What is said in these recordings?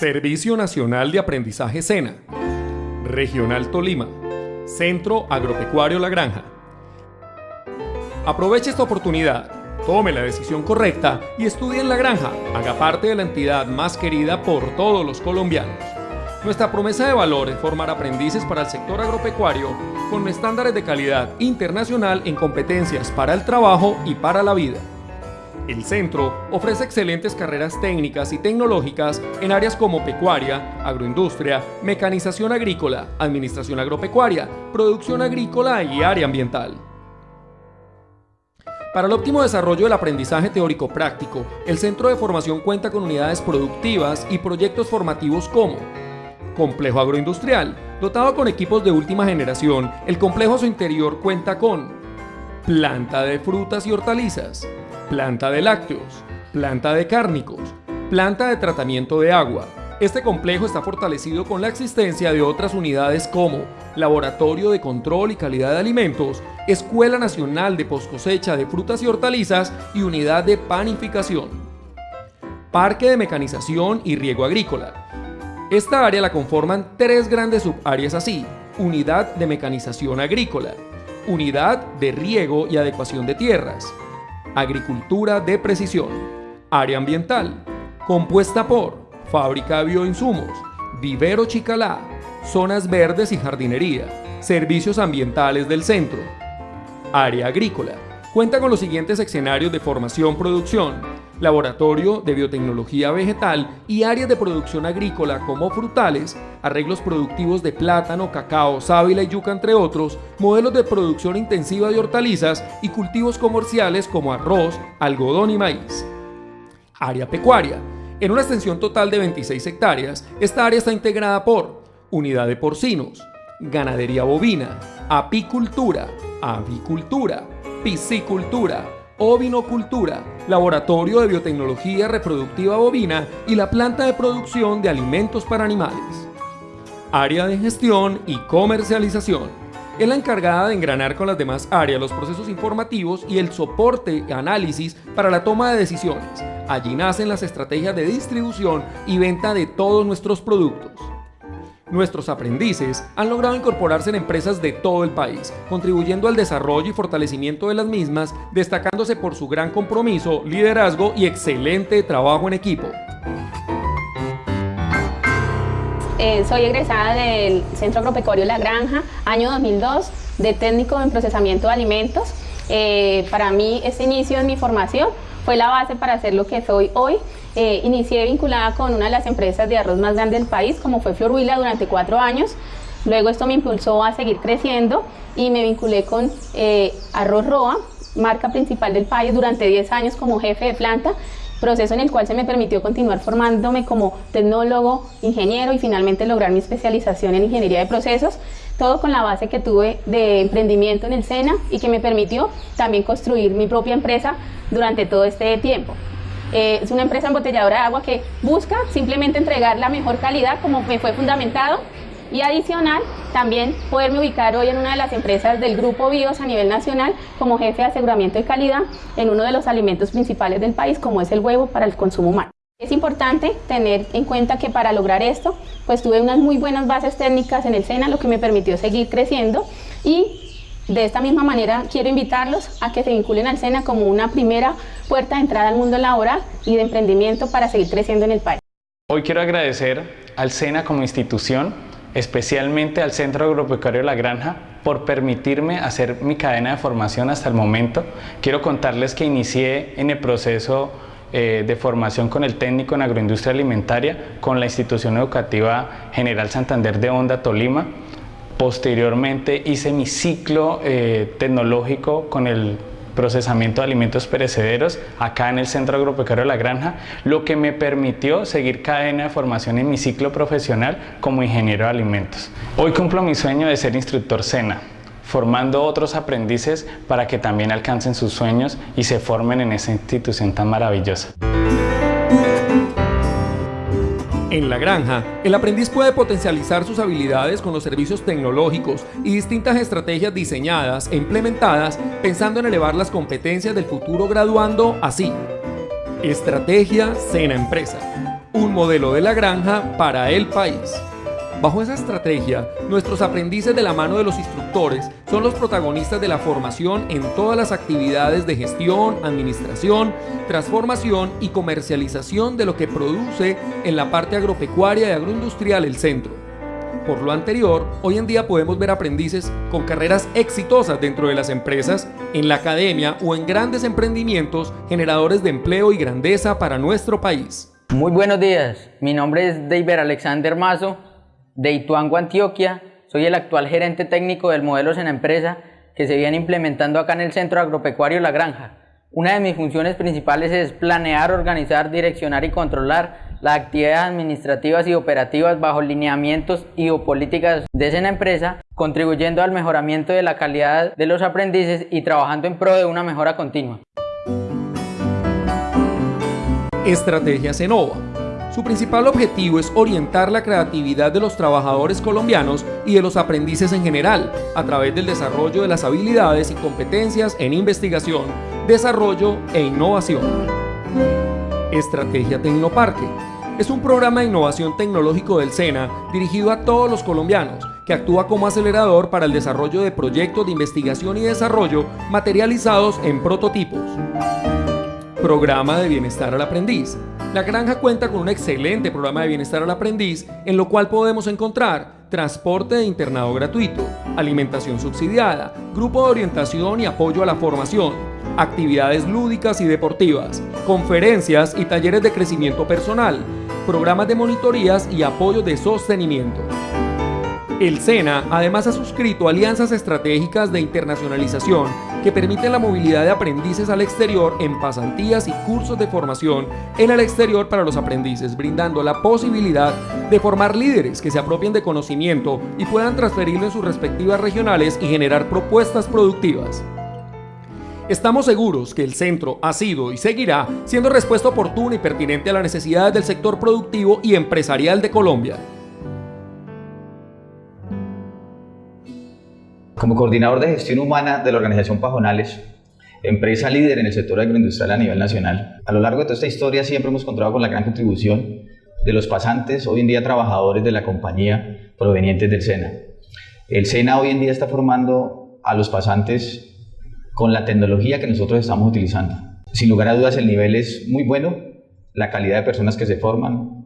Servicio Nacional de Aprendizaje SENA, Regional Tolima, Centro Agropecuario La Granja. Aproveche esta oportunidad, tome la decisión correcta y estudie en La Granja, haga parte de la entidad más querida por todos los colombianos. Nuestra promesa de valor es formar aprendices para el sector agropecuario con estándares de calidad internacional en competencias para el trabajo y para la vida. El centro ofrece excelentes carreras técnicas y tecnológicas en áreas como pecuaria, agroindustria, mecanización agrícola, administración agropecuaria, producción agrícola y área ambiental. Para el óptimo desarrollo del aprendizaje teórico-práctico, el Centro de Formación cuenta con unidades productivas y proyectos formativos como Complejo Agroindustrial, dotado con equipos de última generación, el complejo a su interior cuenta con Planta de frutas y hortalizas, planta de lácteos, planta de cárnicos, planta de tratamiento de agua. Este complejo está fortalecido con la existencia de otras unidades como Laboratorio de Control y Calidad de Alimentos, Escuela Nacional de Poscosecha de Frutas y Hortalizas y Unidad de Panificación. Parque de Mecanización y Riego Agrícola. Esta área la conforman tres grandes subáreas así, Unidad de Mecanización Agrícola, Unidad de Riego y Adecuación de Tierras, Agricultura de Precisión, Área Ambiental, compuesta por Fábrica de Bioinsumos, Vivero Chicalá, Zonas Verdes y Jardinería, Servicios Ambientales del Centro. Área Agrícola, cuenta con los siguientes escenarios de formación-producción, laboratorio de biotecnología vegetal y áreas de producción agrícola como frutales, arreglos productivos de plátano, cacao, sábila y yuca entre otros, modelos de producción intensiva de hortalizas y cultivos comerciales como arroz, algodón y maíz. Área pecuaria. En una extensión total de 26 hectáreas, esta área está integrada por unidad de porcinos, ganadería bovina, apicultura, avicultura, piscicultura, ovinocultura, laboratorio de biotecnología reproductiva bovina y la planta de producción de alimentos para animales. Área de gestión y comercialización. Es la encargada de engranar con las demás áreas los procesos informativos y el soporte análisis para la toma de decisiones. Allí nacen las estrategias de distribución y venta de todos nuestros productos. Nuestros aprendices han logrado incorporarse en empresas de todo el país, contribuyendo al desarrollo y fortalecimiento de las mismas, destacándose por su gran compromiso, liderazgo y excelente trabajo en equipo. Eh, soy egresada del Centro Agropecuario La Granja, año 2002, de técnico en procesamiento de alimentos. Eh, para mí, este inicio de mi formación fue la base para ser lo que soy hoy eh, inicié vinculada con una de las empresas de arroz más grandes del país, como fue Florhuila, durante cuatro años. Luego esto me impulsó a seguir creciendo y me vinculé con eh, Arroz Roa, marca principal del país, durante 10 años como jefe de planta, proceso en el cual se me permitió continuar formándome como tecnólogo, ingeniero y finalmente lograr mi especialización en ingeniería de procesos, todo con la base que tuve de emprendimiento en el SENA y que me permitió también construir mi propia empresa durante todo este tiempo. Eh, es una empresa embotelladora de agua que busca simplemente entregar la mejor calidad como me fue fundamentado y adicional también poderme ubicar hoy en una de las empresas del grupo BIOS a nivel nacional como jefe de aseguramiento de calidad en uno de los alimentos principales del país como es el huevo para el consumo humano. Es importante tener en cuenta que para lograr esto, pues tuve unas muy buenas bases técnicas en el SENA, lo que me permitió seguir creciendo y de esta misma manera, quiero invitarlos a que se vinculen al SENA como una primera puerta de entrada al mundo laboral y de emprendimiento para seguir creciendo en el país. Hoy quiero agradecer al SENA como institución, especialmente al Centro Agropecuario La Granja, por permitirme hacer mi cadena de formación hasta el momento. Quiero contarles que inicié en el proceso eh, de formación con el técnico en agroindustria alimentaria con la institución educativa General Santander de Honda Tolima Posteriormente hice mi ciclo eh, tecnológico con el procesamiento de alimentos perecederos acá en el Centro Agropecuario de la Granja, lo que me permitió seguir cadena de formación en mi ciclo profesional como ingeniero de alimentos. Hoy cumplo mi sueño de ser instructor SENA, formando otros aprendices para que también alcancen sus sueños y se formen en esa institución tan maravillosa. En la granja, el aprendiz puede potencializar sus habilidades con los servicios tecnológicos y distintas estrategias diseñadas e implementadas pensando en elevar las competencias del futuro graduando así. Estrategia Cena Empresa. un modelo de la granja para el país. Bajo esa estrategia, nuestros aprendices de la mano de los instructores son los protagonistas de la formación en todas las actividades de gestión, administración, transformación y comercialización de lo que produce en la parte agropecuaria y agroindustrial el centro. Por lo anterior, hoy en día podemos ver aprendices con carreras exitosas dentro de las empresas, en la academia o en grandes emprendimientos generadores de empleo y grandeza para nuestro país. Muy buenos días, mi nombre es David Alexander Mazo, de Ituango, Antioquia. Soy el actual gerente técnico del Modelos en Empresa que se viene implementando acá en el Centro Agropecuario La Granja. Una de mis funciones principales es planear, organizar, direccionar y controlar las actividades administrativas y operativas bajo lineamientos y o políticas de esa empresa, contribuyendo al mejoramiento de la calidad de los aprendices y trabajando en pro de una mejora continua. Estrategia Cenova su principal objetivo es orientar la creatividad de los trabajadores colombianos y de los aprendices en general a través del desarrollo de las habilidades y competencias en investigación, desarrollo e innovación. Estrategia Tecnoparque es un programa de innovación tecnológico del SENA dirigido a todos los colombianos que actúa como acelerador para el desarrollo de proyectos de investigación y desarrollo materializados en prototipos. Programa de Bienestar al Aprendiz la granja cuenta con un excelente programa de bienestar al aprendiz, en lo cual podemos encontrar transporte de internado gratuito, alimentación subsidiada, grupo de orientación y apoyo a la formación, actividades lúdicas y deportivas, conferencias y talleres de crecimiento personal, programas de monitorías y apoyo de sostenimiento. El SENA además ha suscrito alianzas estratégicas de internacionalización que permiten la movilidad de aprendices al exterior en pasantías y cursos de formación en el exterior para los aprendices, brindando la posibilidad de formar líderes que se apropien de conocimiento y puedan transferirlo en sus respectivas regionales y generar propuestas productivas. Estamos seguros que el centro ha sido y seguirá siendo respuesta oportuna y pertinente a las necesidades del sector productivo y empresarial de Colombia. Como coordinador de gestión humana de la organización Pajonales, empresa líder en el sector agroindustrial a nivel nacional, a lo largo de toda esta historia siempre hemos contado con la gran contribución de los pasantes, hoy en día trabajadores de la compañía provenientes del SENA. El SENA hoy en día está formando a los pasantes con la tecnología que nosotros estamos utilizando. Sin lugar a dudas el nivel es muy bueno, la calidad de personas que se forman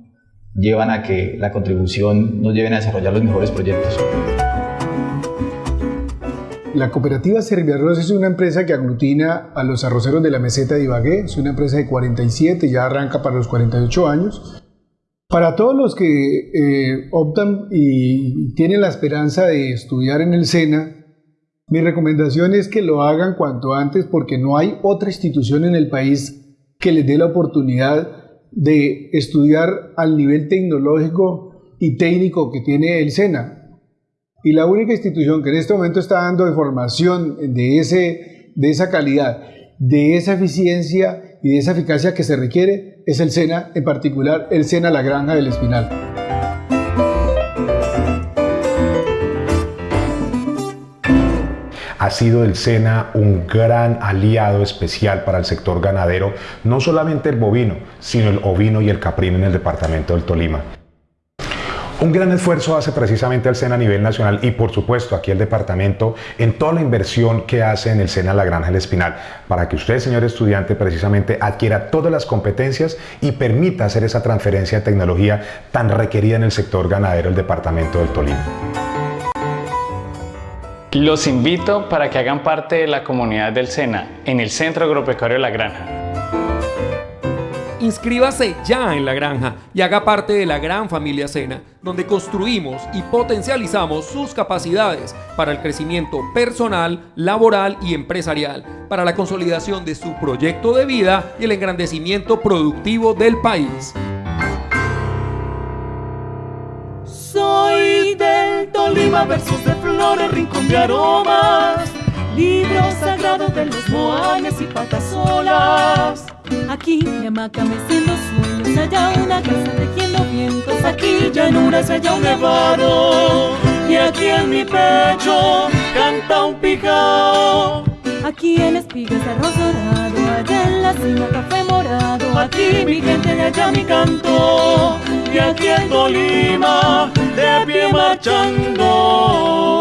llevan a que la contribución nos lleven a desarrollar los mejores proyectos. La cooperativa Serviarroz es una empresa que aglutina a los arroceros de la meseta de Ibagué. Es una empresa de 47, ya arranca para los 48 años. Para todos los que eh, optan y tienen la esperanza de estudiar en el SENA, mi recomendación es que lo hagan cuanto antes porque no hay otra institución en el país que les dé la oportunidad de estudiar al nivel tecnológico y técnico que tiene el SENA. Y la única institución que en este momento está dando información de, ese, de esa calidad, de esa eficiencia y de esa eficacia que se requiere es el SENA, en particular el SENA La Granja del Espinal. ha sido el SENA un gran aliado especial para el sector ganadero, no solamente el bovino, sino el ovino y el caprino en el departamento del Tolima. Un gran esfuerzo hace precisamente el SENA a nivel nacional y por supuesto aquí el departamento en toda la inversión que hace en el SENA La Granja del Espinal para que usted, señor estudiante, precisamente adquiera todas las competencias y permita hacer esa transferencia de tecnología tan requerida en el sector ganadero del departamento del Tolima. Los invito para que hagan parte de la comunidad del SENA en el Centro Agropecuario La Granja. Inscríbase ya en la granja y haga parte de la gran familia Sena, donde construimos y potencializamos sus capacidades para el crecimiento personal, laboral y empresarial, para la consolidación de su proyecto de vida y el engrandecimiento productivo del país. Soy del Tolima versus de flores, rincón de aromas, libro sagrado de los moanes y patas solas. Aquí mi hamaca meciendo sueños, allá una casa tejiendo vientos, aquí llanuras, allá un nevado, y aquí en mi pecho canta un pijao. Aquí en espigas arroz dorado, allá en la cima café morado, aquí mi gente, de allá mi canto, y aquí en Tolima, de pie marchando.